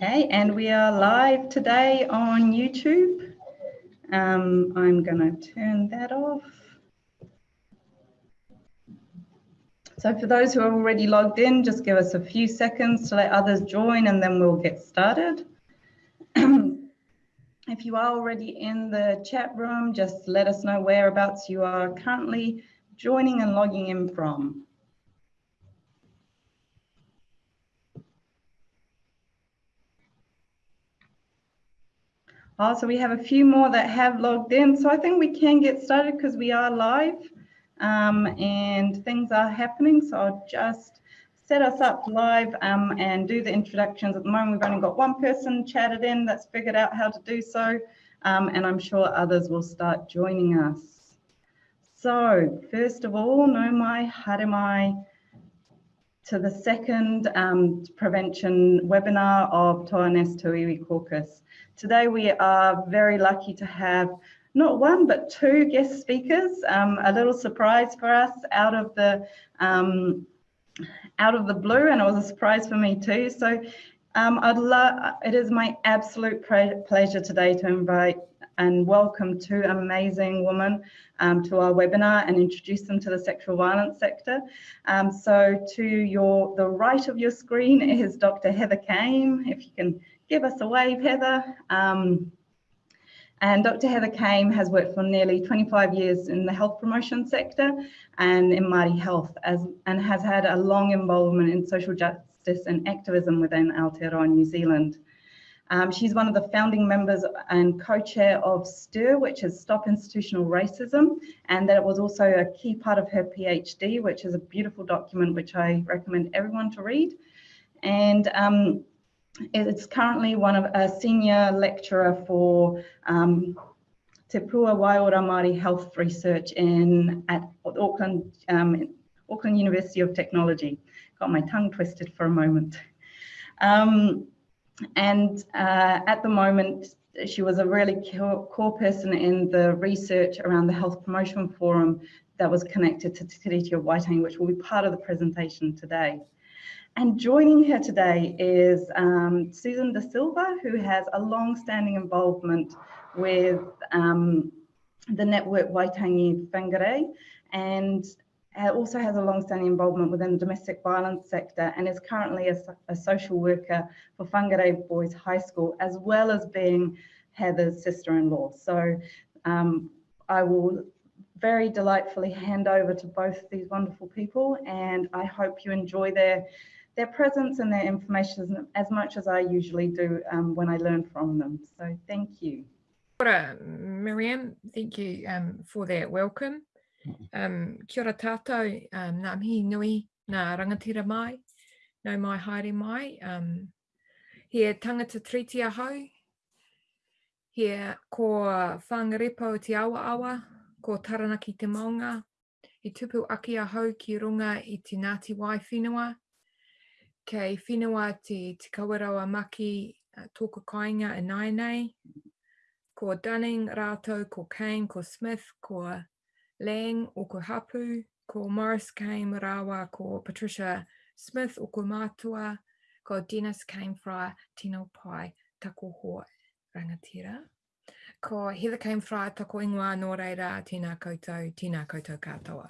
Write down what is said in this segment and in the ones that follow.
Okay, and we are live today on YouTube. Um, I'm going to turn that off. So for those who are already logged in, just give us a few seconds to let others join and then we'll get started. if you are already in the chat room, just let us know whereabouts you are currently joining and logging in from. Oh, so we have a few more that have logged in. So I think we can get started because we are live um, and things are happening. So I'll just set us up live um, and do the introductions. At the moment, we've only got one person chatted in that's figured out how to do so. Um, and I'm sure others will start joining us. So first of all, nau mai haere mai to the second um, prevention webinar of Toa Tauiwi caucus. Today we are very lucky to have not one but two guest speakers. Um, a little surprise for us out of the um, out of the blue, and it was a surprise for me too. So um, I'd love. It is my absolute pleasure today to invite and welcome two amazing women um, to our webinar and introduce them to the sexual violence sector. Um, so to your the right of your screen is Dr. Heather Came. If you can give us a wave, Heather. Um, and Dr. Heather Came has worked for nearly 25 years in the health promotion sector and in Māori health as, and has had a long involvement in social justice and activism within Aotearoa New Zealand. Um, she's one of the founding members and co-chair of STIR, which is Stop Institutional Racism, and that it was also a key part of her PhD, which is a beautiful document which I recommend everyone to read. And um, it's currently one of a senior lecturer for um, Taupua Waiora Māori Health Research in at Auckland, um, Auckland University of Technology. Got my tongue twisted for a moment. Um, and uh, at the moment, she was a really core person in the research around the Health Promotion Forum that was connected to Te Tiriti of Waitangi, which will be part of the presentation today. And joining her today is um, Susan De Silva, who has a long-standing involvement with um, the network Waitangi Whangarei and also has a long-standing involvement within the domestic violence sector and is currently a, a social worker for Whangarei Boys High School, as well as being Heather's sister-in-law. So um, I will very delightfully hand over to both these wonderful people and I hope you enjoy their their presence and their information as much as I usually do um, when I learn from them. So thank you. Miriam. Thank you um, for that welcome. Um, kia ora tātou, um, ngā mihi nui, ngā rangatira mai, no mai haere mai. Um, he tangata triti ahau, he ko whangarepo te awa awa, ko taranaki te maunga, i tupu aki ahau ki runga i te Ngāti Wai whenua, kei whenua te Te Kawarawa Maki uh, tōka kāinga e nai nei. Ko Dunning rātou, ko Kane, ko Smith, ko Lang o ko Hapu, ko Morris Kane Rawa, ko Patricia Smith o ko Mātua, ko Dennis Kane Fry, Tino Pai, tako ho rangatira. Ko Heather Kane Fry, tako ingoa nō reira, tēnā koutou, tēnā koutou katoa.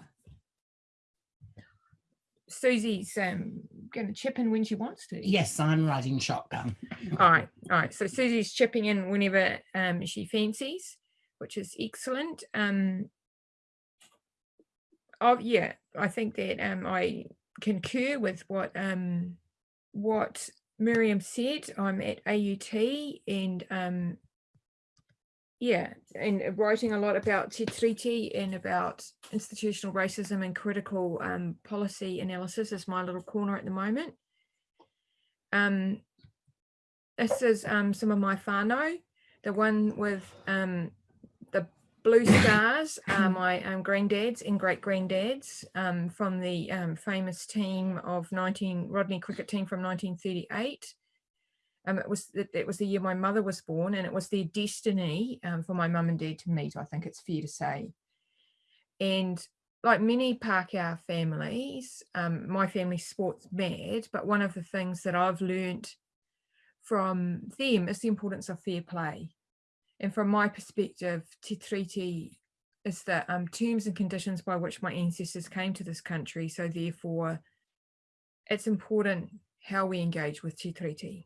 Susie's um, going to chip in when she wants to. Yes, I'm riding shotgun. all right, all right. So Susie's chipping in whenever um, she fancies, which is excellent. Um, oh yeah, I think that um, I concur with what um, what Miriam said. I'm at AUT and um, yeah, and writing a lot about Te and about institutional racism and critical um, policy analysis is my little corner at the moment. Um, this is um, some of my whānau, the one with um, blue stars are my um, granddads and great granddads um, from the um, famous team of 19 Rodney cricket team from 1938. Um, it was it, it, was the year my mother was born and it was their destiny um, for my mum and dad to meet, I think it's fair to say. And like many Pākehā families, um, my family's sports mad, but one of the things that I've learned from them is the importance of fair play. And from my perspective, Te Tiriti is the um, terms and conditions by which my ancestors came to this country. So therefore, it's important how we engage with Te Tiriti.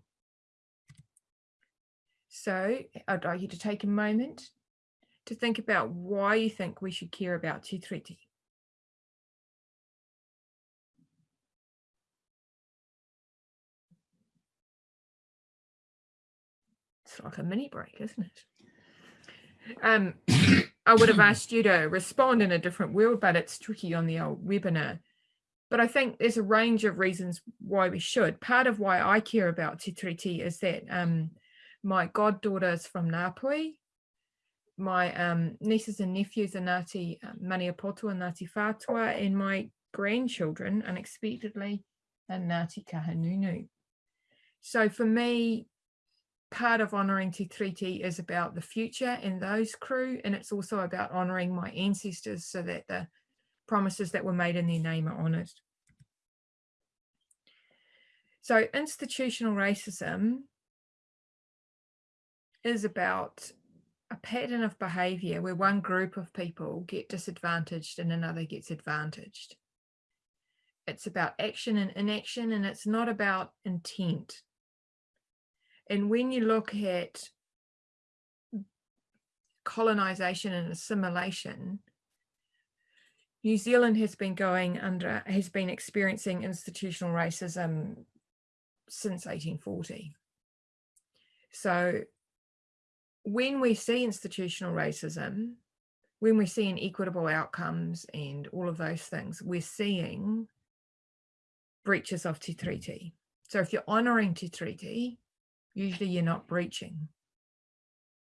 So I'd like you to take a moment to think about why you think we should care about Te Tiriti. It's like a mini break, isn't it? Um, I would have asked you to respond in a different world, but it's tricky on the old webinar. But I think there's a range of reasons why we should. Part of why I care about Te Tiriti is that um, my goddaughter is from Ngāpuhi. My um, nieces and nephews are Ngāti uh, Maniapoto and Ngāti Whātua, and my grandchildren, unexpectedly, are Ngāti Kahungunu. So for me, part of honouring Te Tiriti is about the future and those crew, and it's also about honouring my ancestors so that the promises that were made in their name are honoured. So institutional racism is about a pattern of behaviour where one group of people get disadvantaged and another gets advantaged. It's about action and inaction, and it's not about intent. And when you look at colonization and assimilation, New Zealand has been going under, has been experiencing institutional racism since 1840. So when we see institutional racism, when we see inequitable outcomes and all of those things, we're seeing breaches of Te Tiriti. So if you're honouring Te Tiriti, usually you're not breaching.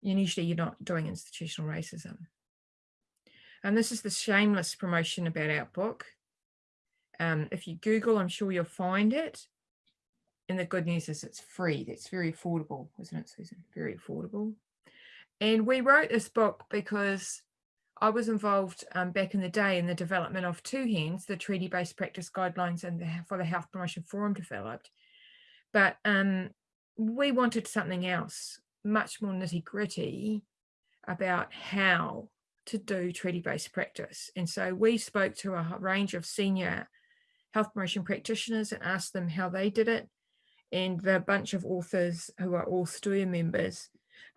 And usually you're not doing institutional racism. And this is the shameless promotion about our book. Um, if you Google, I'm sure you'll find it. And the good news is it's free. It's very affordable, isn't it, Susan? Very affordable. And we wrote this book because I was involved um, back in the day in the development of two hands, the treaty-based practice guidelines and the, for the Health Promotion Forum developed. But um, we wanted something else, much more nitty gritty about how to do treaty-based practice. And so we spoke to a range of senior health promotion practitioners and asked them how they did it. And the bunch of authors who are all STIR members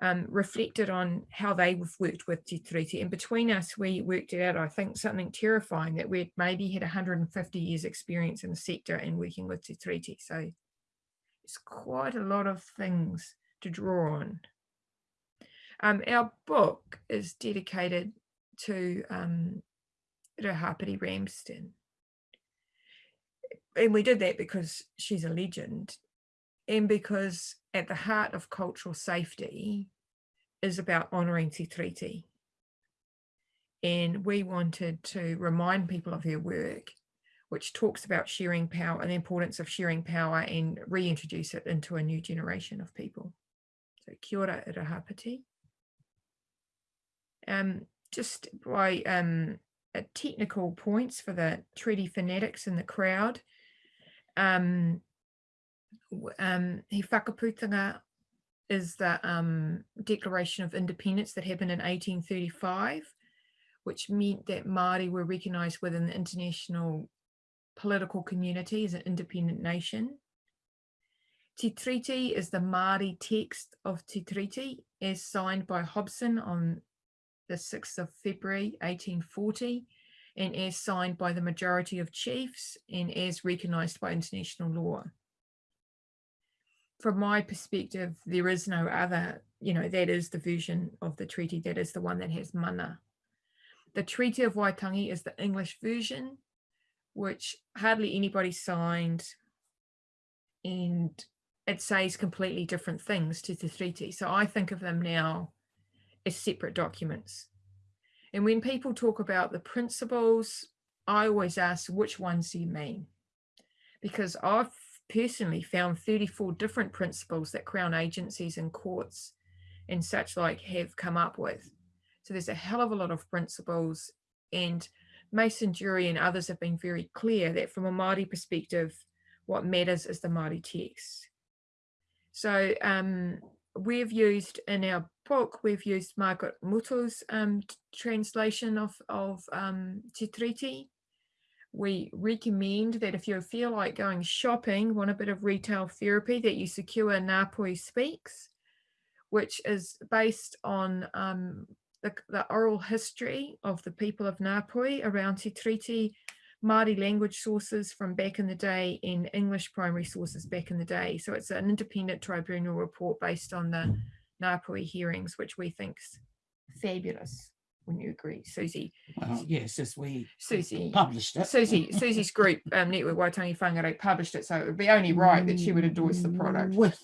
um, reflected on how they've worked with Te Tiriti. And between us, we worked it out, I think, something terrifying that we'd maybe had 150 years experience in the sector and working with Te Tiriti. So it's quite a lot of things to draw on. Um, our book is dedicated to um, Ramsden. And we did that because she's a legend and because at the heart of cultural safety is about honouring Te Tiriti. And we wanted to remind people of her work, which talks about sharing power and the importance of sharing power and reintroduce it into a new generation of people. So kia ora Irihapeti. Um, just by um, technical points for the treaty fanatics in the crowd, um, um, he whakaputanga is the um, Declaration of Independence that happened in 1835, which meant that Māori were recognised within the international political community as an independent nation. Te Tiriti is the Māori text of Te Tiriti as signed by Hobson on the 6th of February 1840 and as signed by the majority of chiefs and as recognised by international law from my perspective, there is no other, you know, that is the version of the treaty, that is the one that has mana. The Treaty of Waitangi is the English version, which hardly anybody signed, and it says completely different things to the treaty. So I think of them now as separate documents. And when people talk about the principles, I always ask, which ones do you mean? Because I've personally found 34 different principles that Crown agencies and courts and such like have come up with. So there's a hell of a lot of principles and Mason Durie and others have been very clear that from a Māori perspective, what matters is the Māori text. So um, we've used in our book, we've used Margaret Mutu's um, translation of, of um, Te Tiriti. We recommend that if you feel like going shopping, want a bit of retail therapy, that you secure Ngāpuhi Speaks, which is based on um, the, the, oral history of the people of Ngāpuhi around Te Tiriti, Māori language sources from back in the day and English primary sources back in the day. So it's an independent tribunal report based on the Ngāpuhi hearings, which we think's fabulous. Wouldn't you agree, Susie? Well, yes, as we Susie published it. Susie, Susie's group, um, Network Waitangi Whangarei, published it, so it would be only right that she would endorse the product. With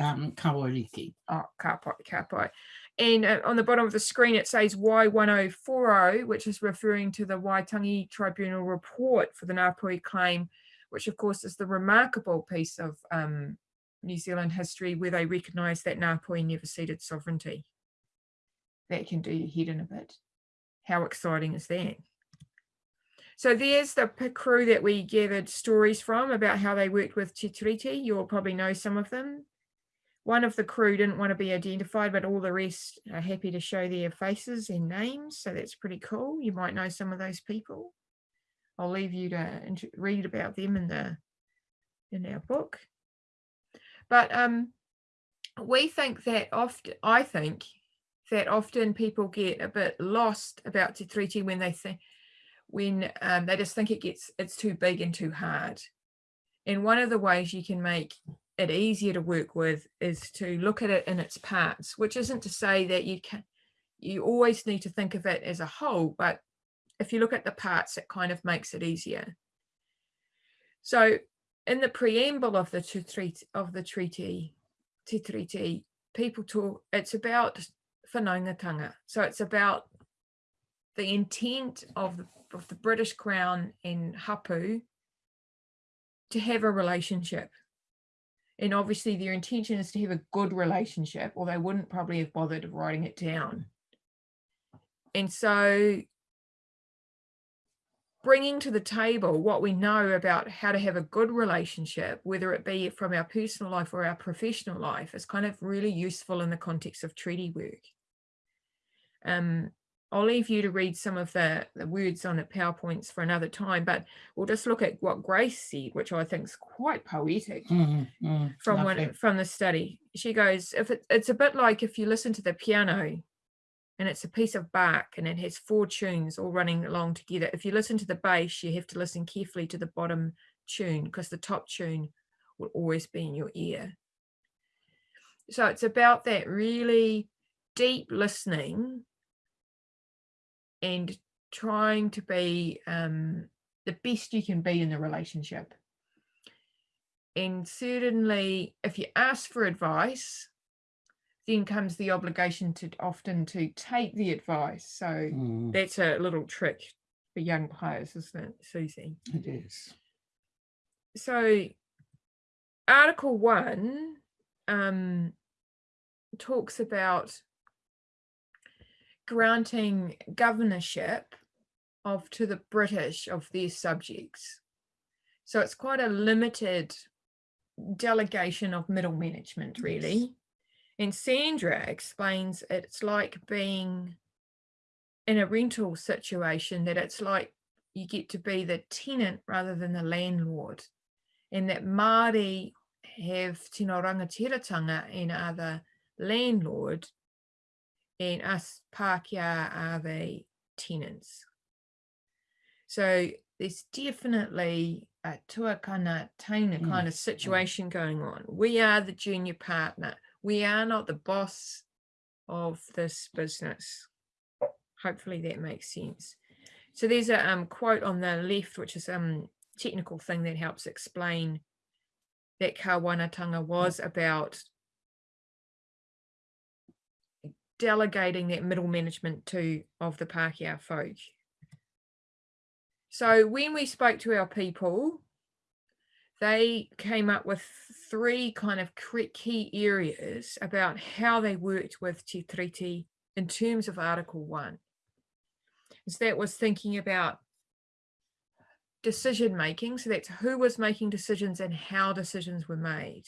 um, Kawariki. Oh, kapai, kapai. And uh, on the bottom of the screen, it says Wai 1040, which is referring to the Waitangi Tribunal report for the Ngāpuhi claim, which of course is the remarkable piece of um, New Zealand history where they recognise that Ngāpuhi never ceded sovereignty. That can do your head in a bit. How exciting is that? So there's the crew that we gathered stories from about how they worked with Te Tiriti. You'll probably know some of them. One of the crew didn't want to be identified, but all the rest are happy to show their faces and names. So that's pretty cool. You might know some of those people. I'll leave you to read about them in the in our book. But um, we think that often, I think that often people get a bit lost about Te Tiriti when they think, when um, they just think it gets, it's too big and too hard. And one of the ways you can make it easier to work with is to look at it in its parts, which isn't to say that you can, you always need to think of it as a whole, but if you look at the parts, it kind of makes it easier. So in the preamble of the treaty of the treaty, Tiriti, people talk, it's about whanaungatanga. So it's about the intent of the, of the British Crown and Hapu to have a relationship. And obviously their intention is to have a good relationship or they wouldn't probably have bothered writing it down. And so bringing to the table what we know about how to have a good relationship, whether it be from our personal life or our professional life, is kind of really useful in the context of treaty work. Um, I'll leave you to read some of the, the words on the PowerPoints for another time, but we'll just look at what Grace said, which I think is quite poetic mm, mm, from one, from the study. She goes, if it, it's a bit like if you listen to the piano and it's a piece of Bach and it has four tunes all running along together. If you listen to the bass, you have to listen carefully to the bottom tune because the top tune will always be in your ear. So it's about that really deep listening and trying to be um, the best you can be in the relationship. And certainly if you ask for advice, then comes the obligation to often to take the advice. So mm. that's a little trick for young players, isn't it, Susie? It is. So Article 1 um, talks about granting governorship of to the British of their subjects. So it's quite a limited delegation of middle management, really. And Sandra explains it's like being in a rental situation, that it's like you get to be the tenant rather than the landlord. And that Māori have tino rangatiratanga and are the landlord and us Pākehā are the tenants. So there's definitely a tuakana teina mm. kind of situation going on. We are the junior partner we are not the boss of this business. Hopefully that makes sense. So there's a um, quote on the left, which is a um, technical thing that helps explain that Kāwanatanga was about delegating that middle management to of the Pākehā folk. So when we spoke to our people, they came up with three kind of key areas about how they worked with Te Tiriti in terms of Article 1. So that was thinking about decision making, so that's who was making decisions and how decisions were made.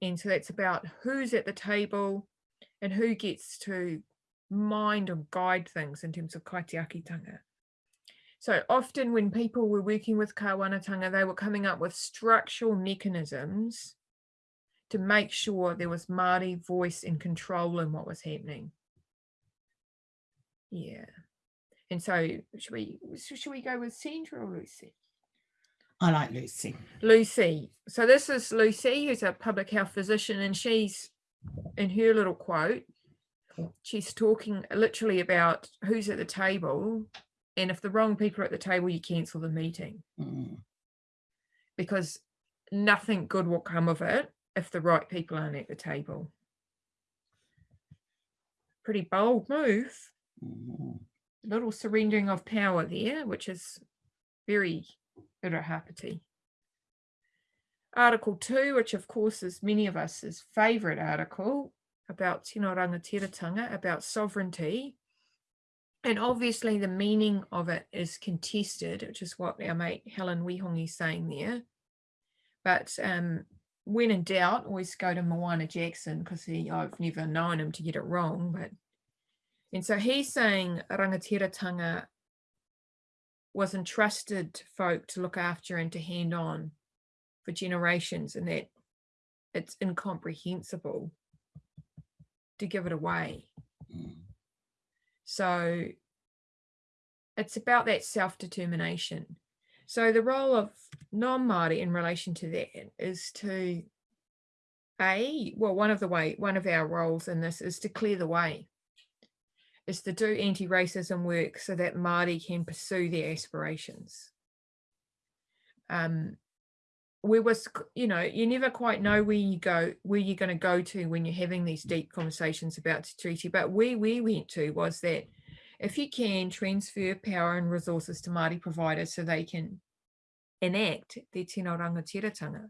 And so that's about who's at the table and who gets to mind or guide things in terms of kaitiakitanga. So often when people were working with kawanatanga, they were coming up with structural mechanisms to make sure there was Māori voice and control in what was happening. Yeah. And so should we should we go with Sandra or Lucy? I like Lucy. Lucy. So this is Lucy, who's a public health physician, and she's in her little quote, she's talking literally about who's at the table, and if the wrong people are at the table, you cancel the meeting Mm, because nothing good will come of it if the right people aren't at the table. Pretty bold move, mm, little surrendering of power there, which is very Irihapeti. Article 2, which of course is many of us's favourite article about tino rangatiratanga, about sovereignty. And obviously the meaning of it is contested, which is what our mate Helen Wihongi is saying there. But um, when in doubt, always go to Moana Jackson because he I've never known him to get it wrong. But and so he's saying rangatiratanga was entrusted to folk to look after and to hand on for generations, and that it's incomprehensible to give it away. mm. So it's about that self determination. So the role of non Māori in relation to that is to a well one of the way one of our roles in this is to clear the way is to do anti-racism work so that Māori can pursue their aspirations. Um, we was, you know, you never quite know mm. where you go, where you're going to go to when you're having these deep conversations about Te Tiriti. But where we went to was that if you can transfer power and resources to Māori providers so they can enact their tino rangatiratanga,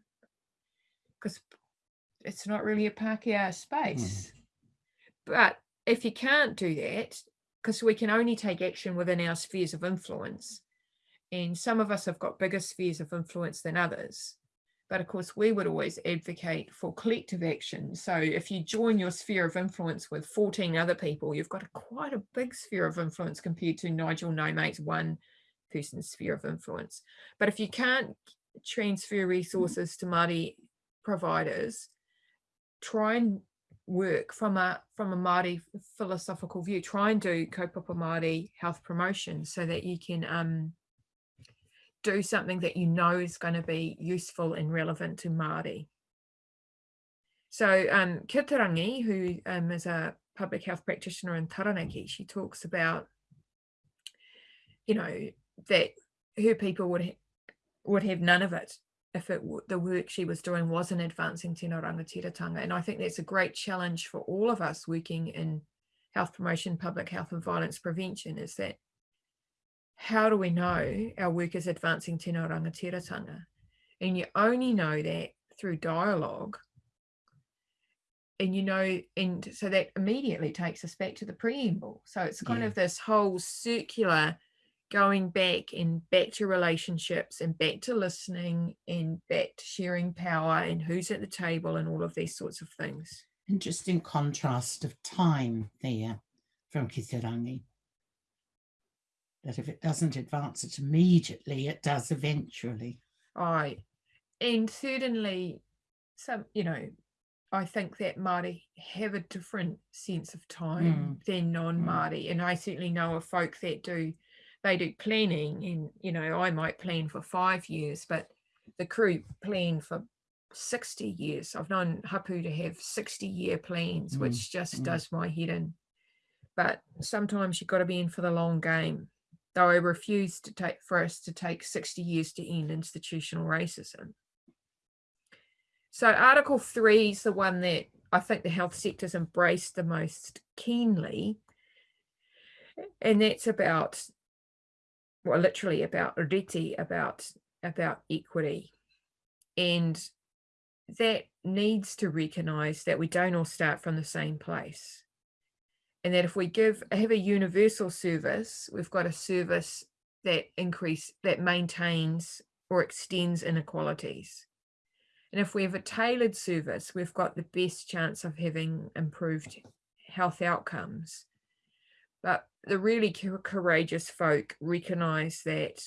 because it's not really a Pākehā space. Mm-hmm. But if you can't do that, because we can only take action within our spheres of influence, and some of us have got bigger spheres of influence than others. But of course, we would always advocate for collective action. So if you join your sphere of influence with 14 other people, you've got a, quite a big sphere of influence compared to Nigel No Mate's one person sphere of influence. But if you can't transfer resources to Māori providers, try and work from a from a Māori philosophical view. Try and do kaupapa Māori health promotion so that you can um, do something that you know is going to be useful and relevant to Māori. So um, Kitarangi, who um, is a public health practitioner in Taranaki, she talks about, you know, that her people would ha- would have none of it if it the work she was doing wasn't advancing tino rangatiratanga. And I think that's a great challenge for all of us working in health promotion, public health and violence prevention is that how do we know our work is advancing tino rangatiratanga? And you only know that through dialogue. And you know, and so that immediately takes us back to the preamble. So it's kind Yeah. of this whole circular going back and back to relationships and back to listening and back to sharing power and who's at the table and all of these sorts of things. Interesting contrast of time there from Kitirangi. That if it doesn't advance it immediately, it does eventually. Right. and certainly some, you know, I think that Māori have a different sense of time than non-Māori. And I certainly know of folk that do they do planning and you know, I might plan for five years, but the crew plan for 60 years. I've known Hapu to have 60 year plans, Mm, which just mm. does my head in. But sometimes you've got to be in for the long game. Though I refuse to take for us to take 60 years to end institutional racism. So Article 3 is the one that I think the health sector's embraced the most keenly. And that's about, well, literally about reti, about about equity. And that needs to recognize that we don't all start from the same place. And that if we give have a universal service, we've got a service that increase that maintains or extends inequalities. And if we have a tailored service, we've got the best chance of having improved health outcomes. But the really courageous folk recognize that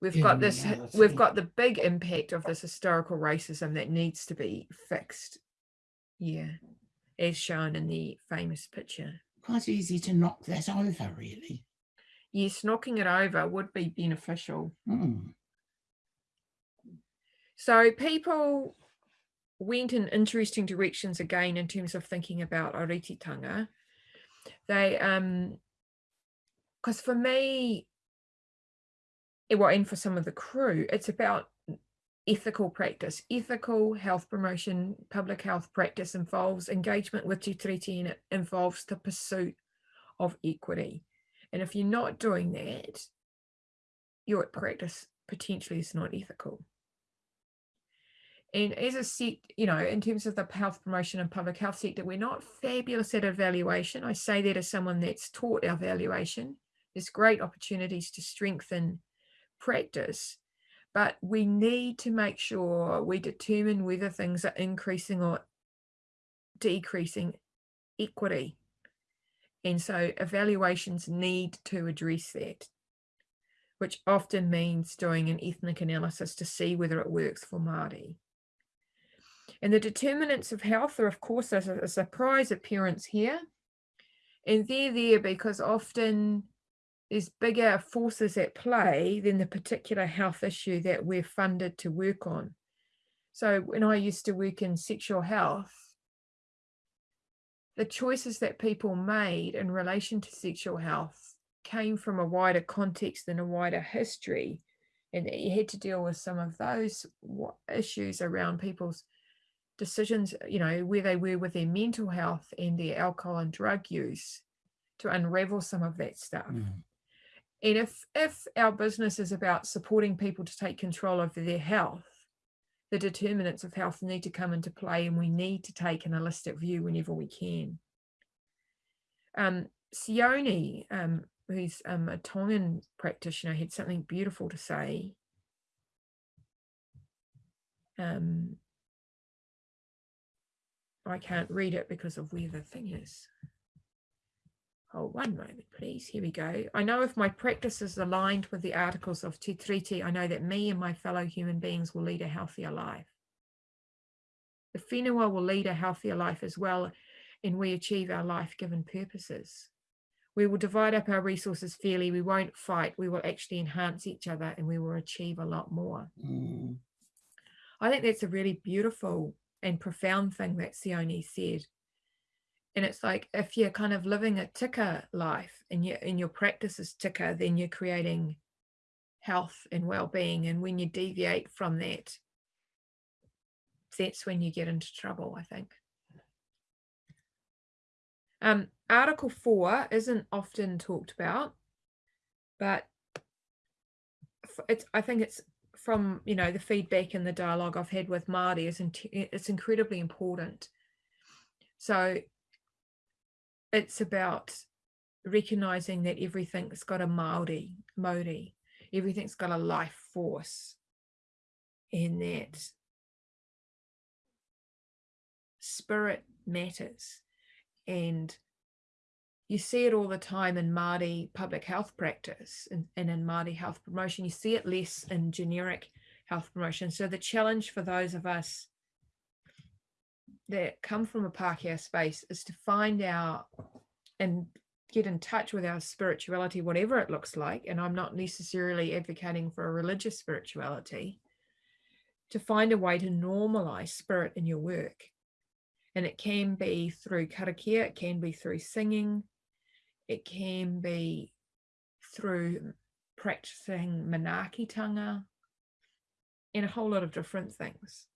we've got mm, this we've got the big impact of this historical racism that needs to be fixed. Yeah. As shown in the famous picture. Quite easy to knock that over, really. Yes, knocking it over would be beneficial. Mm. So people went in interesting directions again in terms of thinking about ōritetanga. They um because for me, well, and for some of the crew, it's about ethical practice. Ethical health promotion, public health practice involves engagement with Te and it involves the pursuit of equity. And if you're not doing that, your practice potentially is not ethical. And as a set, you know, in terms of the health promotion and public health sector, we're not fabulous at evaluation. I say that as someone that's taught evaluation. There's great opportunities to strengthen practice, but we need to make sure we determine whether things are increasing or decreasing equity. And so evaluations need to address that, which often means doing an ethnic analysis to see whether it works for Māori. And the determinants of health are, of course, a, a surprise appearance here. And they're there because often there's bigger forces at play than the particular health issue that we're funded to work on. So when I used to work in sexual health, the choices that people made in relation to sexual health came from a wider context and a wider history. And you had to deal with some of those issues around people's decisions, you know, where they were with their mental health and their alcohol and drug use to unravel some of that stuff. Mm. And if if our business is about supporting people to take control over their health, the determinants of health need to come into play, and we need to take an holistic view whenever we can. Um, Sione, um, who's um, a Tongan practitioner, had something beautiful to say. Um, I can't read it because of where the thing is. Oh, one moment, please. Here we go. I know if my practice is aligned with the articles of Te Tiriti, I know that me and my fellow human beings will lead a healthier life. The whenua will lead a healthier life as well, and we achieve our life-given purposes. We will divide up our resources fairly. We won't fight. We will actually enhance each other, and we will achieve a lot more. Mm. I think that's a really beautiful and profound thing that Sione said. And it's like if you're kind of living a tika life and your and your practice is tika, then you're creating health and well-being. And when you deviate from that, that's when you get into trouble, I think. Um, Article 4 isn't often talked about, but it's I think it's from you know the feedback and the dialogue I've had with Māori is it's incredibly important. So it's about recognizing that everything's got a mauri, mauri, everything's got a life force, and that spirit matters, and you see it all the time in Māori public health practice and, and in Māori health promotion. You see it less in generic health promotion. So the challenge for those of us that come from a Pākehā space is to find out and get in touch with our spirituality, whatever it looks like. And I'm not necessarily advocating for a religious spirituality, to find a way to normalize spirit in your work. And it can be through karakia, it can be through singing, it can be through practicing manaakitanga and a whole lot of different things.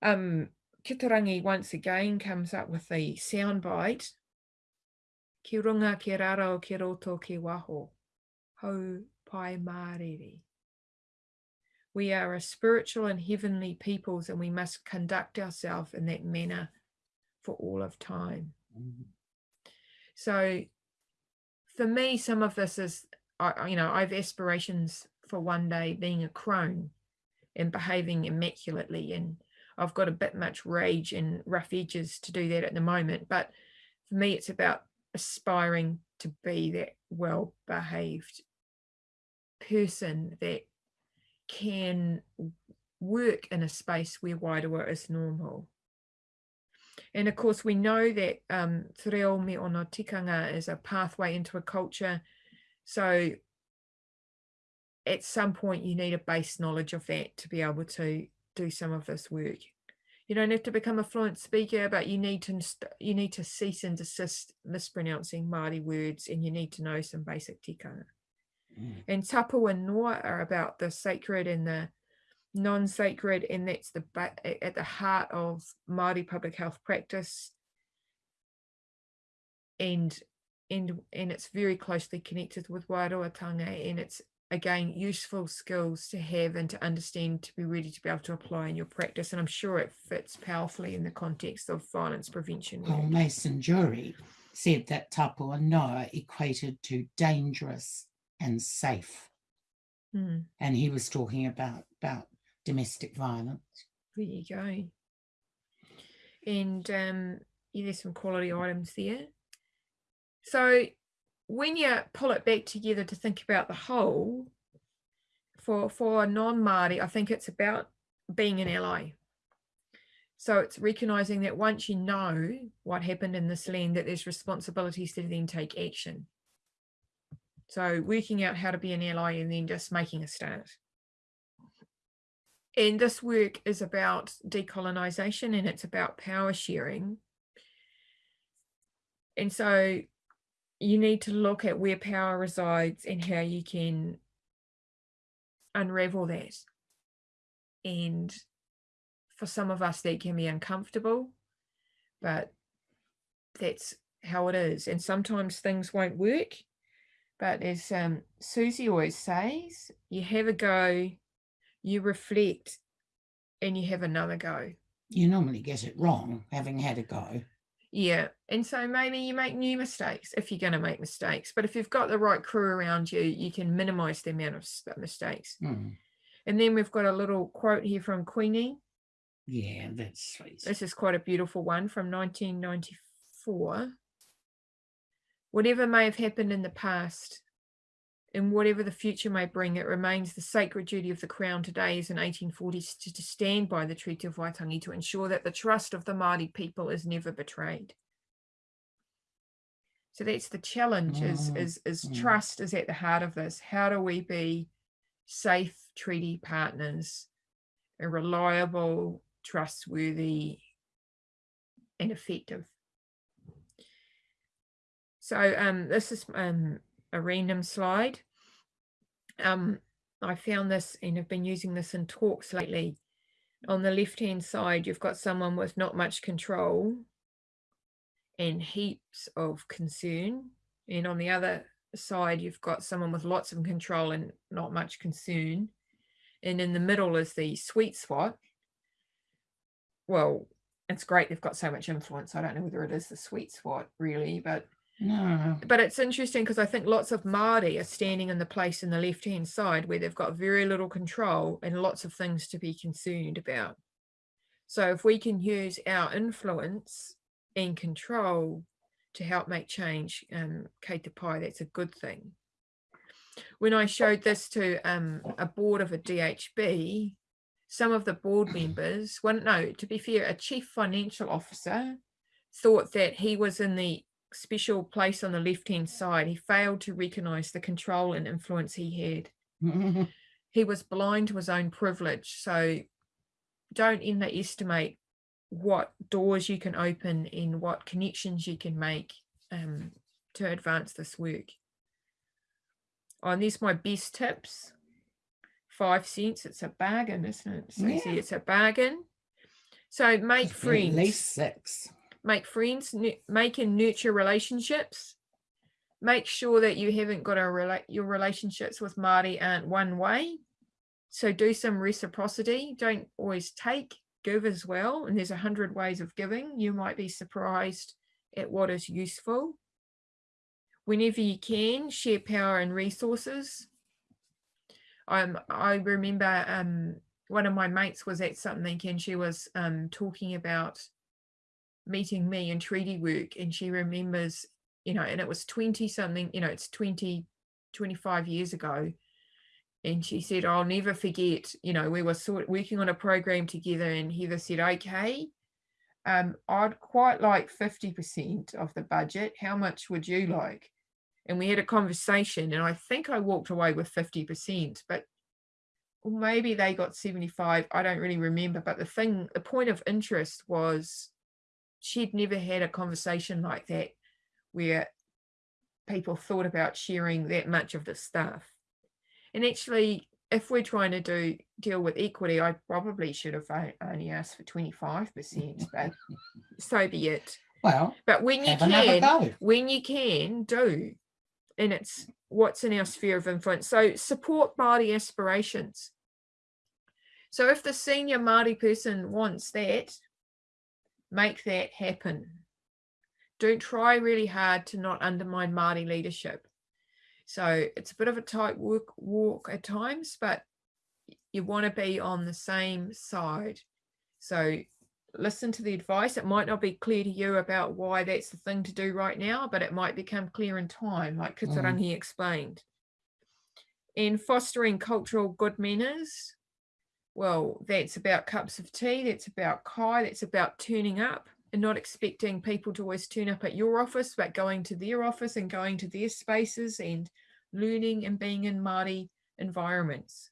Um, Kitarangi once again comes up with a soundbite. Ki runga ki raro ki roto ki waho, hau pai mārere. We are a spiritual and heavenly peoples and we must conduct ourselves in that manner for all of time. Mm. So for me, some of this is, you know, I have aspirations for one day being a crone and behaving immaculately. And I've got a bit much rage and rough edges to do that at the moment. But for me, it's about aspiring to be that well behaved person that can work in a space where wairua is normal. And of course, we know that um, Te Reo Me Ōna Tikanga is a pathway into a culture. So at some point, you need a base knowledge of that to be able to do some of this work. You don't have to become a fluent speaker, but you need to you need to cease and desist mispronouncing Māori words, and you need to know some basic tikanga. Mm. And tapu and noa are about the sacred and the non-sacred and that's the at the heart of Māori public health practice and and and it's very closely connected with wairuatanga and it's again useful skills to have and to understand to be ready to be able to apply in your practice and I'm sure it fits powerfully in the context of violence prevention. Well, Mason Durie said that tapu and noa equated to dangerous and safe. Mm. And he was talking about about domestic violence. There you go. And um, yeah, there's some quality items there. So when you pull it back together to think about the whole, for for non-Māori, I think it's about being an ally. So it's recognizing that once you know what happened in this land, that there's responsibilities to then take action. So working out how to be an ally and then just making a start. And this work is about decolonization and it's about power sharing. And so you need to look at where power resides and how you can unravel that. And for some of us, that can be uncomfortable, but that's how it is. And sometimes things won't work. But as um, Susie always says, you have a go, you reflect, and you have another go. You normally get it wrong, having had a go. Yeah. And so maybe you make new mistakes if you're going to make mistakes. But if you've got the right crew around you, you can minimize the amount of mistakes. Hmm. And then we've got a little quote here from Queenie. Yeah, that's sweet. This is quite a beautiful one from 1994. Whatever may have happened in the past, and whatever the future may bring, it remains the sacred duty of the Crown today as in 1840s to, to stand by the Treaty of Waitangi to ensure that the trust of the Māori people is never betrayed. So that's the challenge is, Mm, is, is mm. trust is at the heart of this. How do we be safe treaty partners, a reliable, trustworthy and effective? So um, this is um, a random slide. Um, I found this and have been using this in talks lately. On the left hand side, you've got someone with not much control and heaps of concern. And on the other side, you've got someone with lots of control and not much concern. And in the middle is the sweet spot. Well, it's great they've got so much influence. I don't know whether it is the sweet spot really, but No. but it's interesting because I think lots of Māori are standing in the place in the left hand side where they've got very little control and lots of things to be concerned about. So if we can use our influence and control to help make change, um, Kate Te Pai, that's a good thing. When I showed this to um, a board of a DHB, some of the board members, one no, to be fair, a chief financial officer thought that he was in the special place on the left hand side. He failed to recognize the control and influence he had. He was blind to his own privilege. So don't underestimate what doors you can open and what connections you can make um, to advance this work. Oh, and these my best tips. Five cents, it's a bargain, isn't it? Susie? Yeah. It's a bargain. So make friends At least six. Make friends, make and nurture relationships. Make sure that you haven't got a relate your relationships with Māori aren't one way. So do some reciprocity. Don't always take, give as well. And there's a hundred ways of giving. You might be surprised at what is useful. Whenever you can, share power and resources. Um, I remember um, one of my mates was at something and she was um, talking about meeting me in treaty work and she remembers, you know, and it was 20 something, you know, it's 20, 25 years ago. And she said, I'll never forget, you know, we were sort of working on a program together and Heather said, okay, um, I'd quite like 50% of the budget. How much would you like? And we had a conversation and I think I walked away with 50%, but maybe they got 75. I don't really remember. But the thing, the point of interest was she'd never had a conversation like that where people thought about sharing that much of the stuff. And actually, if we're trying to do deal with equity, I probably should have only asked for 25%, but so be it. Well, But when you can, when you can, do. And it's what's in our sphere of influence. So support Māori aspirations. So if the senior Māori person wants that, make that happen. Don't try really hard to not undermine Māori leadership. So it's a bit of a tight walk, walk at times, but you want to be on the same side. So listen to the advice. It might not be clear to you about why that's the thing to do right now, but it might become clear in time, like Kitarangi mm. explained. And fostering cultural good manners. Well, that's about cups of tea. That's about kai. That's about turning up and not expecting people to always turn up at your office, but going to their office and going to their spaces and learning and being in Māori environments.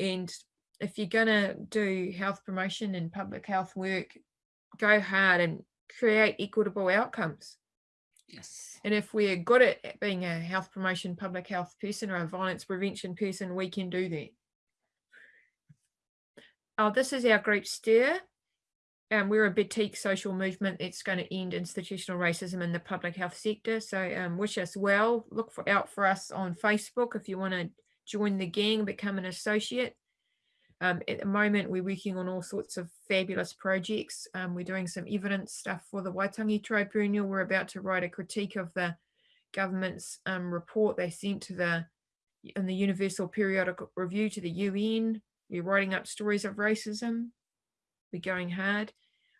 And if you're going to do health promotion and public health work, go hard and create equitable outcomes. Yes. And if we're good at being a health promotion, public health person or a violence prevention person, we can do that. Oh, this is our group steer. Um, we're a boutique social movement that's going to end institutional racism in the public health sector. So um, wish us well. Look for, out for us on Facebook if you want to join the gang, become an associate. Um, at the moment, we're working on all sorts of fabulous projects. Um, we're doing some evidence stuff for the Waitangi Tribunal. We're about to write a critique of the government's um, report they sent to the in the Universal Periodic Review to the UN. We're writing up stories of racism. We're going hard.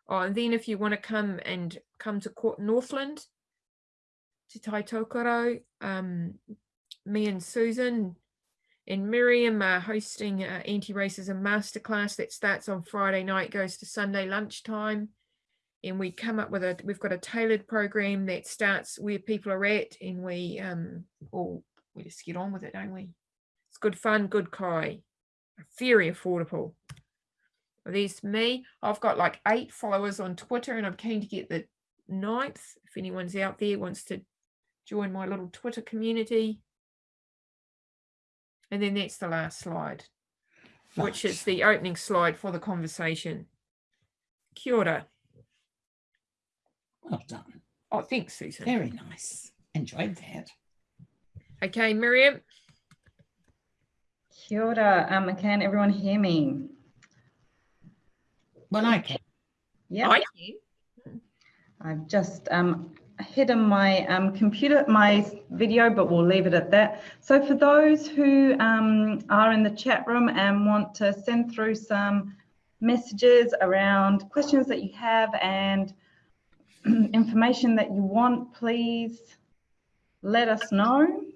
Oh, and then if you want to come and come to Court Northland, to Tai Tokerau, um, me and Susan and Miriam are hosting an anti-racism masterclass that starts on Friday night, goes to Sunday lunchtime. And we come up with a, we've got a tailored program that starts where people are at and we, um, all, we just get on with it, don't we? It's good fun, good kai, very affordable. There's me. I've got like eight followers on Twitter and I'm keen to get the ninth. If anyone's out there wants to join my little Twitter community. And then that's the last slide, which is the opening slide for the conversation. Kia ora. Well done. Oh, thanks, Susan. Very nice. Enjoyed that. Okay, Miriam. Kia ora, um, can everyone hear me? Well, I can. Yeah, I can. I've just um, hidden my um, computer, my video, but we'll leave it at that. So for those who um, are in the chat room and want to send through some messages around questions that you have and information that you want, please let us know.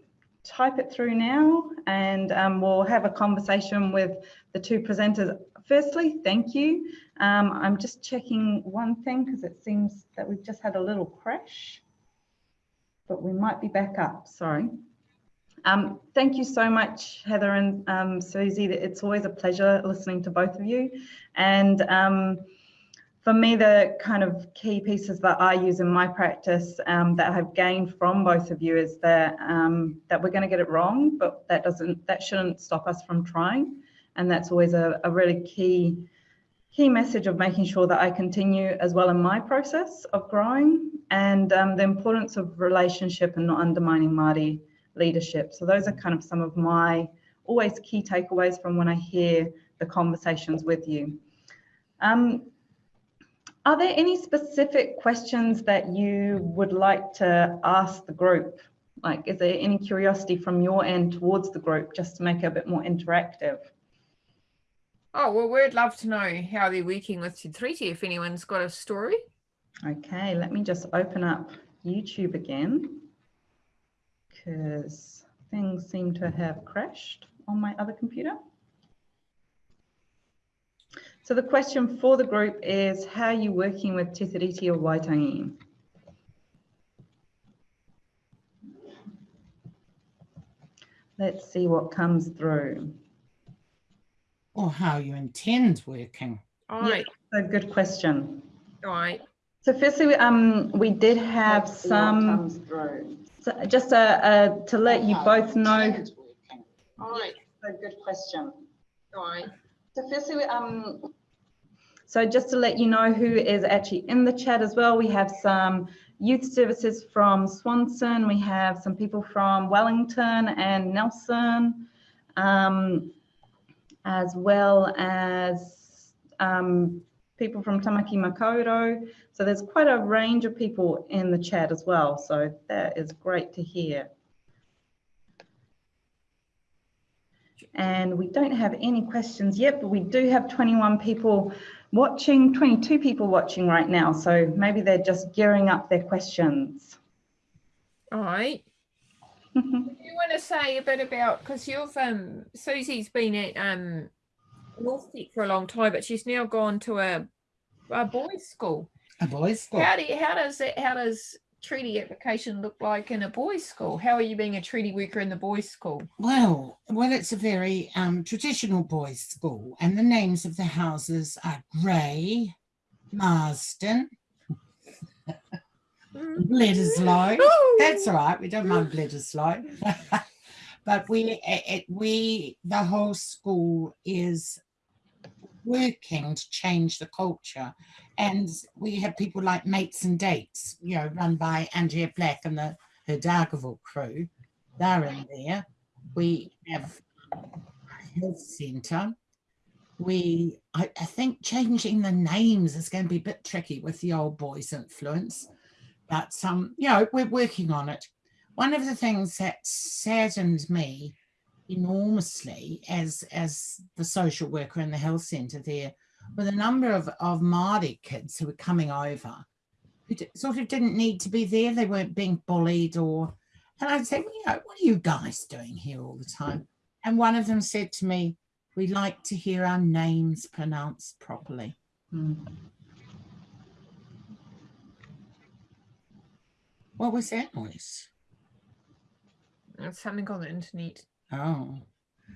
Type it through now and um, we'll have a conversation with the two presenters. Firstly, thank you. Um, I'm just checking one thing because it seems that we've just had a little crash, but we might be back up, sorry. Um, thank you so much, Heather and um, Susie. It's always a pleasure listening to both of you. And um, for me, the kind of key pieces that I use in my practice um, that I've gained from both of you is that um, that we're going to get it wrong, but that doesn't that shouldn't stop us from trying. And that's always a, a really key key message of making sure that I continue as well in my process of growing and um, the importance of relationship and not undermining Māori leadership. So those are kind of some of my always key takeaways from when I hear the conversations with you. Um, are there any specific questions that you would like to ask the group? Like, is there any curiosity from your end towards the group just to make it a bit more interactive? Oh, well, we'd love to know how they're working with Te Tiriti if anyone's got a story. Okay, let me just open up YouTube again because things seem to have crashed on my other computer. So the question for the group is, how are you working with Te Tiriti o Waitangi? Let's see what comes through. Or how you intend working. All right, a good question. all right. So firstly, um, we did have some, so just uh, uh, to let you both know. All right, A good question. all right. So firstly, um, so just to let you know who is actually in the chat as well, we have some youth services from Swanson, we have some people from Wellington and Nelson, um, as well as um, people from Tamaki Makaurau. So there's quite a range of people in the chat as well. So that is great to hear. And we don't have any questions yet, but we do have 21 people watching, 22 people watching right now. So maybe they're just gearing up their questions. All right. Do you want to say a bit about because you've um Susie's been at um NorthTec for a long time, but she's now gone to a a boys' school. A boys' school. How do you, how does it how does treaty application look like in a boys' school? How are you being a treaty worker in the boys' school? Well, well, it's a very um, traditional boys' school, and the names of the houses are Grey, Marsden, Mm. Bledisloe. That's all right. We don't mind Bledisloe. but we, it- we, the whole school is working to change the culture. And we have people like Mates and Dates, you know, run by Andrea Black and the her Dargaville crew. They're in there. We have a health centre. We, I, I think changing the names is going to be a bit tricky with the old boys influence but um, you know, we're working on it. One of the things that saddened me enormously as as the social worker in the health centre there were a number of, of Māori kids who were coming over who sort of didn't need to be there. They weren't being bullied or, and I'd say, well, you know, what are you guys doing here all the time? And one of them said to me, we like to hear our names pronounced properly. Hmm. What was that noise? It's something on the internet. Oh,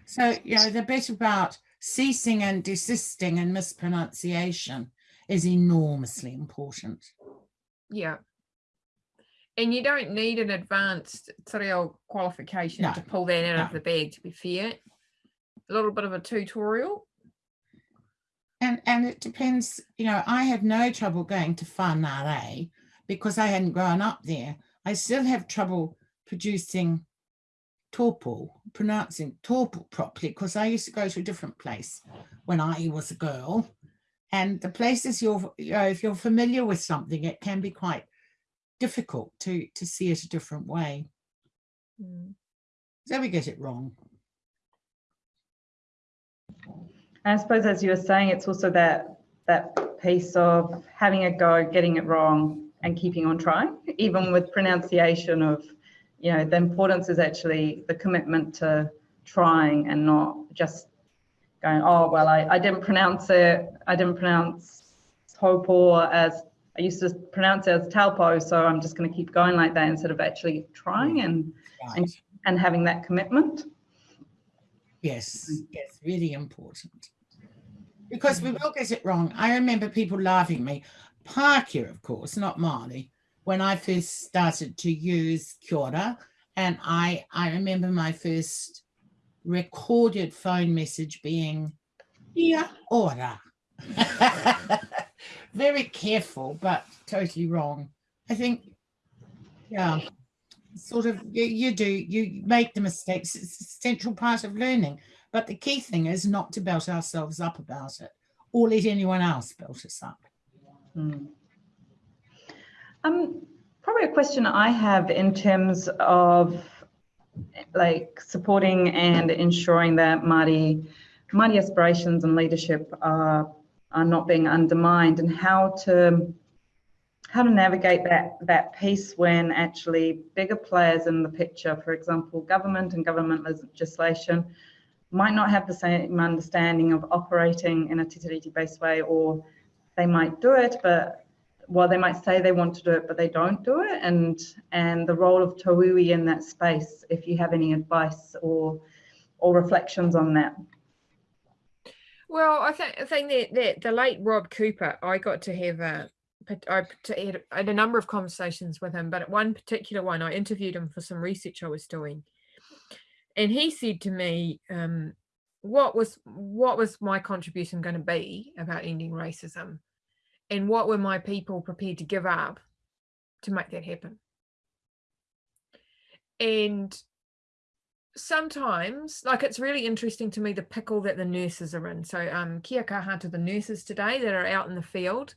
so you know the bit about ceasing and desisting and mispronunciation is enormously important. Yeah. And you don't need an advanced reo qualification No, to pull that out of the bag, to be fair. A little bit of a tutorial. And and it depends, you know, I had no trouble going to Whangārei because I hadn't grown up there. I still have trouble producing tōpō, pronouncing tōpō properly because I used to go to a different place when I was a girl. And the places you're, you know, if you're familiar with something, it can be quite difficult to to see it a different way. Mm. So we get it wrong. I suppose as you were saying, it's also that that piece of having a go, getting it wrong, and keeping on trying, even with pronunciation of, you know, the importance is actually the commitment to trying and not just going, oh well, I, I didn't pronounce it, I didn't pronounce topo as I used to pronounce it as talpo, so I'm just going to keep going like that instead of actually trying and Right. and having that commitment. Yes, yes, really important. Because we will get it wrong. I remember people laughing at me, Pākehā, of course, not Māori, when I first started to use kia and I, I remember my first recorded phone message being kia ora. Very careful, but totally wrong. I think, yeah, sort of you, you do you make the mistakes it's a central part of learning but the key thing is not to belt ourselves up about it or let anyone else belt us up Hmm. Um, probably a question I have in terms of like supporting and ensuring that Māori Māori aspirations and leadership are, are not being undermined and how to how to navigate that that piece when actually bigger players in the picture, for example, government and government legislation, might not have the same understanding of operating in a Te based way, or they might do it, but well, they might say they want to do it, but they don't do it. And and the role of Tauiwi in that space, if you have any advice or or reflections on that. Well, I think I think that, that the late Rob Cooper, I got to have a I had a number of conversations with him, but at one particular one, I interviewed him for some research I was doing, and he said to me, um, "What was what was my contribution going to be about ending racism, and what were my people prepared to give up to make that happen?" And sometimes like it's really interesting to me the pickle that the nurses are in so um kia kaha to the nurses today that are out in the field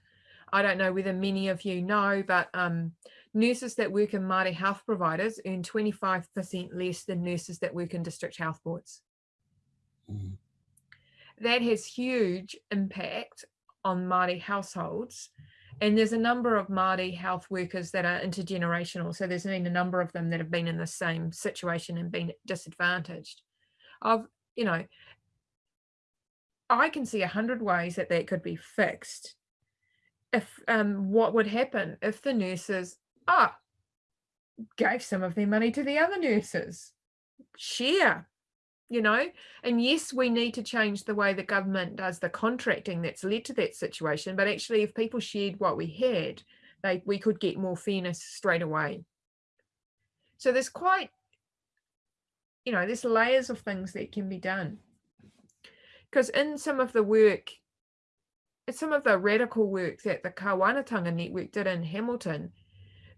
I don't know whether many of you know, but um, nurses that work in Māori health providers earn 25% less than nurses that work in district health boards. Mm. That has huge impact on Māori households. And there's a number of Māori health workers that are intergenerational. So there's been a number of them that have been in the same situation and been disadvantaged. Of, you know, I can see a hundred ways that that could be fixed if um, what would happen if the nurses ah gave some of their money to the other nurses share you know? And yes we need to change the way the government does the contracting that's led to that situation but actually if people shared what we had they we could get more fairness straight away. So there's quite you know there's layers of things that can be done. Because in some of the work some of the radical work that the Kāwanatanga Network did in Hamilton,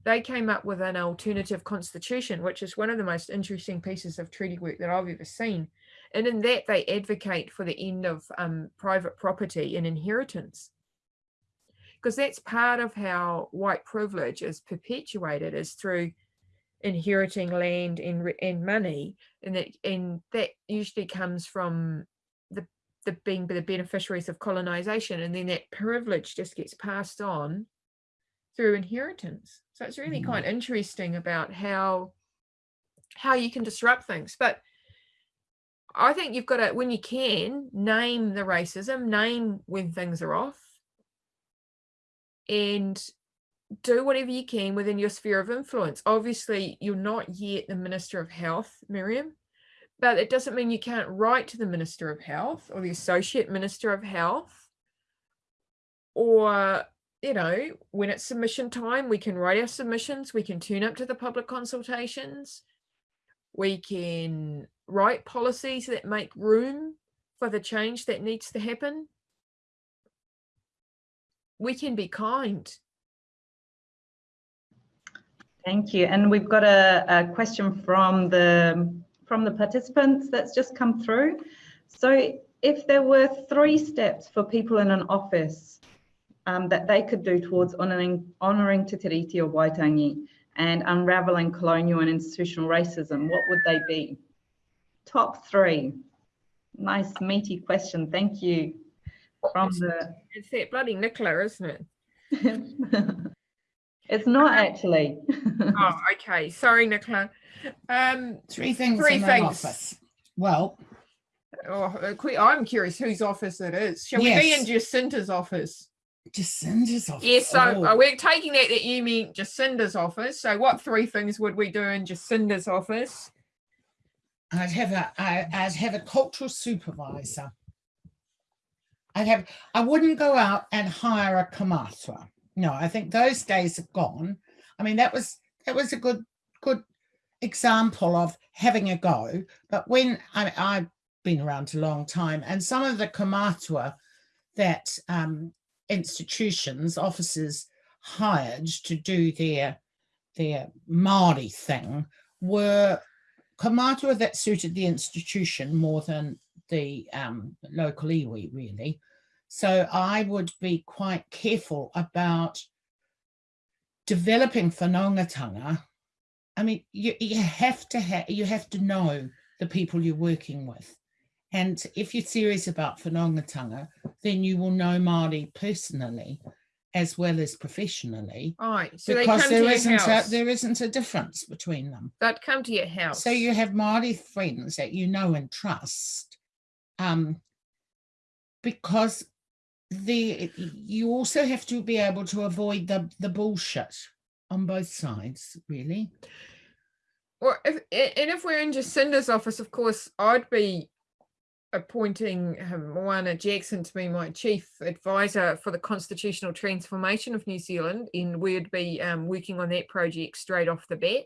they came up with an alternative constitution, which is one of the most interesting pieces of treaty work that I've ever seen. And in that, they advocate for the end of um, private property and inheritance. Because that's part of how white privilege is perpetuated is through inheriting land and, and money. And that, and that usually comes from the the being the beneficiaries of colonization and then that privilege just gets passed on through inheritance so it's really quite interesting about how how you can disrupt things but i think you've got to when you can name the racism name when things are off and do whatever you can within your sphere of influence obviously you're not yet the minister of health miriam but it doesn't mean you can't write to the Minister of Health or the Associate Minister of Health. Or, you know, when it's submission time, we can write our submissions, we can tune up to the public consultations, we can write policies that make room for the change that needs to happen. We can be kind. Thank you. And we've got a, a question from the from the participants that's just come through. So if there were three steps for people in an office um, that they could do towards honouring, honouring Te Tiriti o Waitangi and unravelling colonial and institutional racism, what would they be? Top three. Nice meaty question. Thank you. From the it's that bloody Nicola, isn't it? it's not actually. oh, okay. Sorry, Nicola. Um, three things three in things. office. Well, oh, uh, I'm curious whose office it is. Shall yes. we be in Jacinda's office? Jacinda's office. Yes, so oh. we're taking that that you mean Jacinda's office. So, what three things would we do in Jacinda's office? I'd have a I, I'd have a cultural supervisor. I'd have I wouldn't go out and hire a kaumātua. No, I think those days are gone. I mean, that was that was a good good example of having a go. But when I, I've been around a long time and some of the kaumātua that um, institutions, officers hired to do their, their Māori thing were kaumātua that suited the institution more than the um, local iwi really. So I would be quite careful about developing whanaungatanga I mean, you, you have to have, you have to know the people you're working with. And if you're serious about whanaungatanga, then you will know Māori personally as well as professionally. Right. So they because come to there isn't house. a, there isn't a difference between them. They'd come to your house. So you have Māori friends that you know and trust. Um, because the you also have to be able to avoid the the bullshit on both sides, really. Or if and if we're in Jacinda's office, of course, I'd be appointing um, Moana Jackson to be my chief advisor for the constitutional transformation of New Zealand, and we'd be um, working on that project straight off the bat.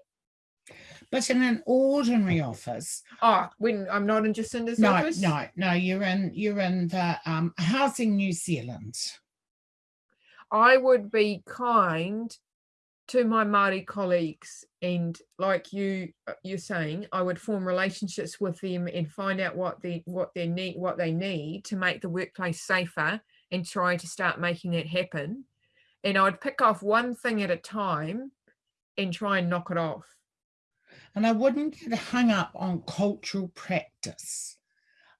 But in an ordinary office, Oh, when I'm not in Jacinda's no, office, no, no, you're in you're in the um, Housing New Zealand. I would be kind to my Māori colleagues and like you uh, you're saying I would form relationships with them and find out what they what they need what they need to make the workplace safer and try to start making it happen and I'd pick off one thing at a time and try and knock it off And I wouldn't get hung up on cultural practice.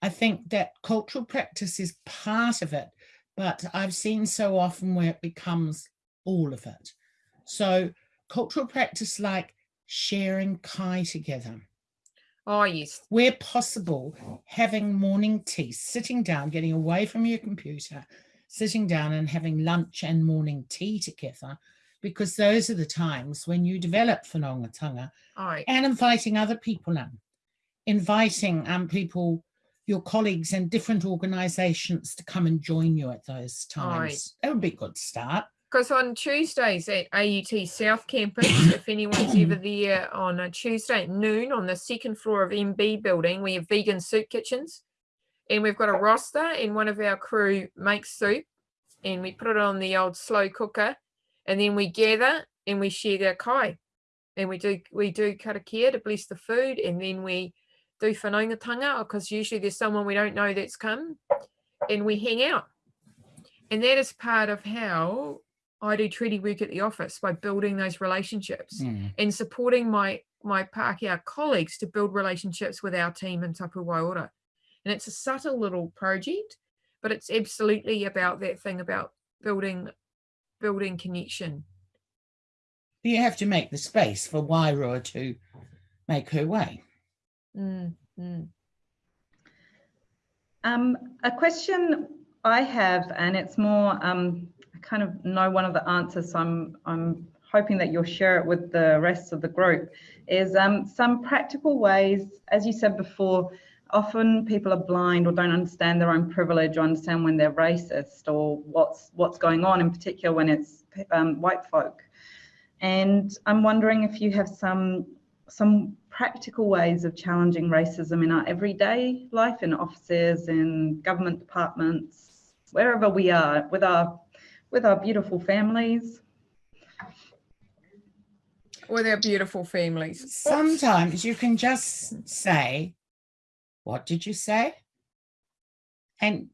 I think that cultural practice is part of it, but I've seen so often where it becomes all of it. So cultural practice like sharing kai together, oh yes. Where possible, having morning tea, sitting down, getting away from your computer, sitting down and having lunch and morning tea together, because those are the times when you develop whanaungatanga I and inviting other people in, inviting um, people, your colleagues in different organisations to come and join you at those times. That would be a good start. Because on Tuesdays at AUT South Campus, if anyone's ever there on a Tuesday at noon on the second floor of MB building, we have vegan soup kitchens. And we've got a roster and one of our crew makes soup and we put it on the old slow cooker and then we gather and we share our kai. And we do we do karakia to bless the food and then we do whanaungatanga because usually there's someone we don't know that's come and we hang out. And that is part of how I do treaty work at the office by building those relationships Mm. and supporting my my Pākehā colleagues to build relationships with our team in Taupua Waiora. And it's a subtle little project, but it's absolutely about that thing about building building connection. You have to make the space for Wairua to make her way. Mm, mm. Um, a question I have, and it's more, um, I kind of know one of the answers, so I'm, I'm hoping that you'll share it with the rest of the group, is um, some practical ways, as you said before, often people are blind or don't understand their own privilege or understand when they're racist or what's what's going on in particular when it's um, white folk. And I'm wondering if you have some some practical ways of challenging racism in our everyday life in offices in government departments wherever we are with our with our beautiful families With our beautiful families. Sometimes you can just say, What did you say? And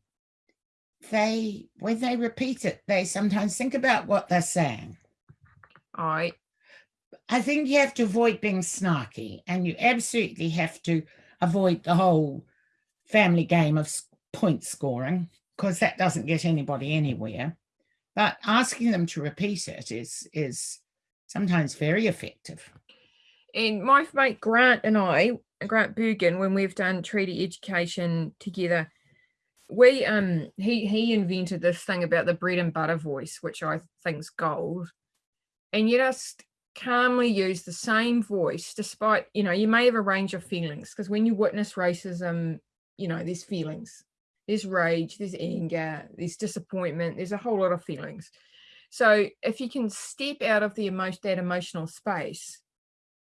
they, when they repeat it, they sometimes think about what they're saying. All right. I think you have to avoid being snarky and you absolutely have to avoid the whole family game of point scoring because that doesn't get anybody anywhere. But asking them to repeat it is is sometimes very effective. and my mate Grant and I, Grant Bergen, when we've done treaty education together, we um he he invented this thing about the bread and butter voice, which I think's gold. And you just calmly use the same voice, despite you know you may have a range of feelings, because when you witness racism, you know there's feelings, there's rage, there's anger, there's disappointment, there's a whole lot of feelings. So if you can step out of the emotion that emotional space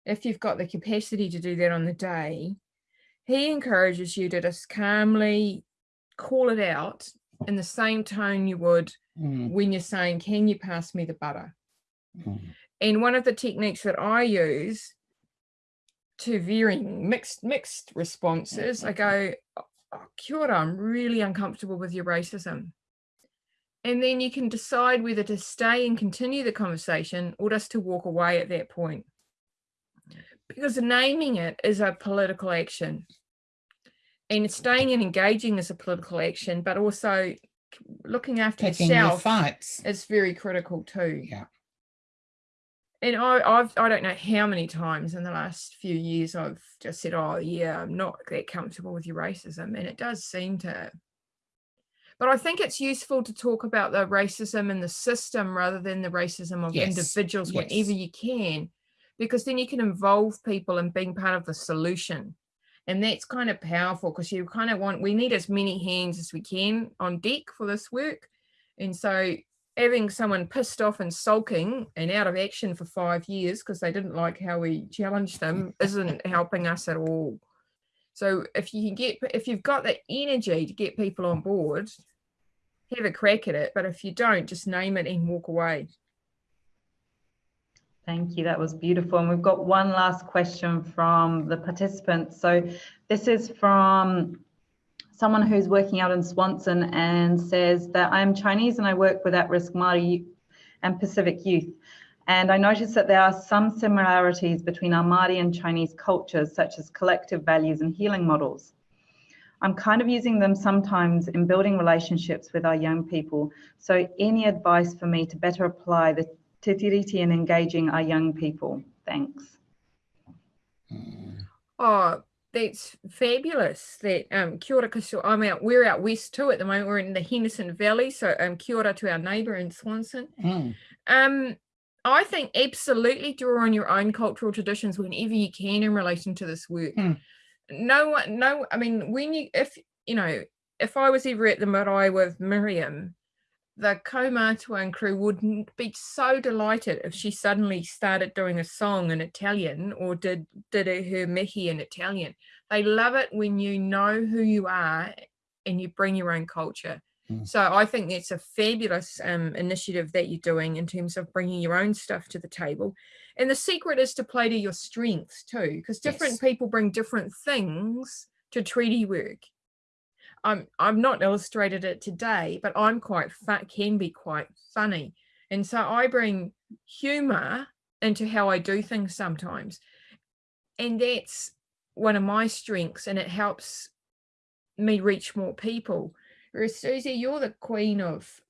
if you've got the capacity to do that on the day, he encourages you to just calmly call it out in the same tone you would Mm, when you're saying, Can you pass me the butter? mm. And one of the techniques that I use to varying mixed mixed responses, I go, oh, kia ora, I'm really uncomfortable with your racism. And then you can decide whether to stay and continue the conversation or just to walk away at that point. Because naming it is a political action. and staying and engaging is a political action, but also looking after your yourself fights. is very critical too. Yeah. And I, I've, I don't know how many times in the last few years I've just said, oh yeah, I'm not that comfortable with your racism. And it does seem to, but I think it's useful to talk about the racism in the system rather than the racism of Yes, individuals yes. whenever you can, because then you can involve people in being part of the solution. And that's kind of powerful because you kind of want, we need as many hands as we can on deck for this work. And so having someone pissed off and sulking and out of action for five years because they didn't like how we challenged them isn't helping us at all. So if you can get, if you've got the energy to get people on board, have a crack at it. But if you don't, just name it and walk away. Thank you. That was beautiful. And we've got one last question from the participants. So this is from someone who's working out in Swanson and says that I am Chinese and I work with at-risk Māori and Pacific youth. And I noticed that there are some similarities between our Māori and Chinese cultures, such as collective values and healing models. I'm kind of using them sometimes in building relationships with our young people. So any advice for me to better apply the Te Tiriti in engaging our young people? Thanks. Oh, that's fabulous. That um kia ora, I'm out, we're out west too at the moment. We're in the Henderson Valley. So um kia ora to our neighbour in Swanson. Mm. Um, I think absolutely draw on your own cultural traditions whenever you can in relation to this work. Hmm. No one, no, I mean, when you, if, you know, if I was ever at the marae with Miriam, the Kaumātua and crew would be so delighted if she suddenly started doing a song in Italian or did did her mihi in Italian. They love it when you know who you are and you bring your own culture. Mm. So I think that's a fabulous um, initiative that you're doing in terms of bringing your own stuff to the table. And the secret is to play to your strengths too, because different Yes. people bring different things to treaty work. I'm I'm not illustrated it today, but I'm quite fun, can be quite funny, and so I bring humor into how I do things sometimes, and that's one of my strengths, and it helps me reach more people. Whereas Susie, you're the queen of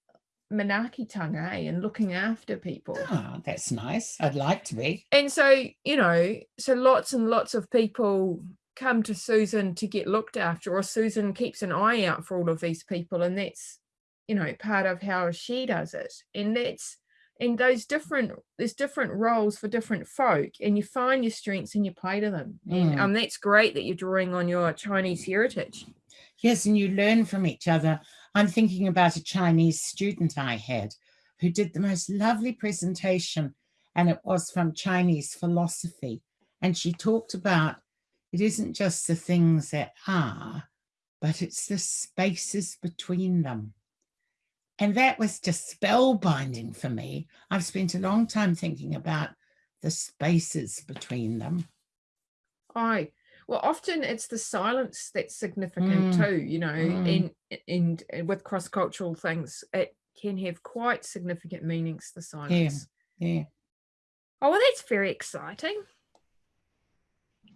manaakitanga eh, and looking after people. Ah, that's nice. I'd like to be. And so, you know, so lots and lots of people come to Susan to get looked after, or Susan keeps an eye out for all of these people. And that's, you know, part of how she does it. And that's, and those different, there's different roles for different folk, and you find your strengths and you play to them. And Mm. um, that's great that you're drawing on your Chinese heritage. Yes, and you learn from each other. I'm thinking about a Chinese student I had who did the most lovely presentation, and it was from Chinese philosophy. And she talked about it isn't just the things that are, but it's the spaces between them. And that was just spellbinding for me. I've spent a long time thinking about the spaces between them. Aye. Well, often it's the silence that's significant Mm, too, you know, mm. and, and with cross-cultural things, it can have quite significant meanings, the Yeah, silence. yeah. Oh, well, that's very exciting.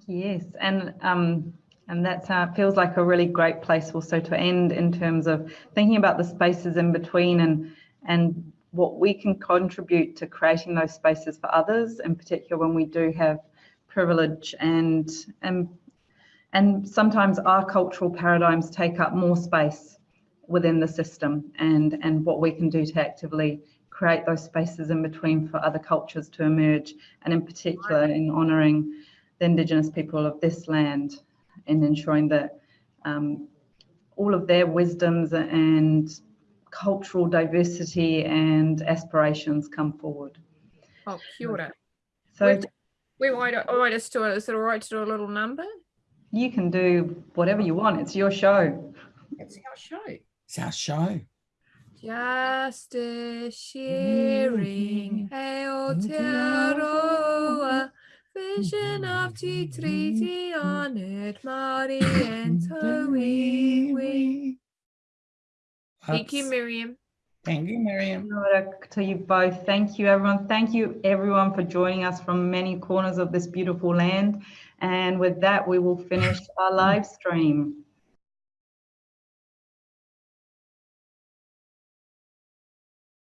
Yes, and um, and that's uh, feels like a really great place also to end in terms of thinking about the spaces in between and and what we can contribute to creating those spaces for others, in particular when we do have privilege and and and sometimes our cultural paradigms take up more space within the system and and what we can do to actively create those spaces in between for other cultures to emerge and in particular in honouring the Indigenous people of this land and ensuring that um, all of their wisdoms and cultural diversity and aspirations come forward. Oh, kia ora. So We've- We might, I might just do it. Is it all right to do a little number? you can do whatever you want. It's your show. It's our show. It's our show. Justice, sharing, Aotearoa, vision of Te Tiriti honoured Māori and Tauiwi. Thank you, Miriam. Thank you, Miriam. Kia ora To you both. Thank you, everyone. Thank you, everyone, for joining us from many corners of this beautiful land. And with that, we will finish our live stream.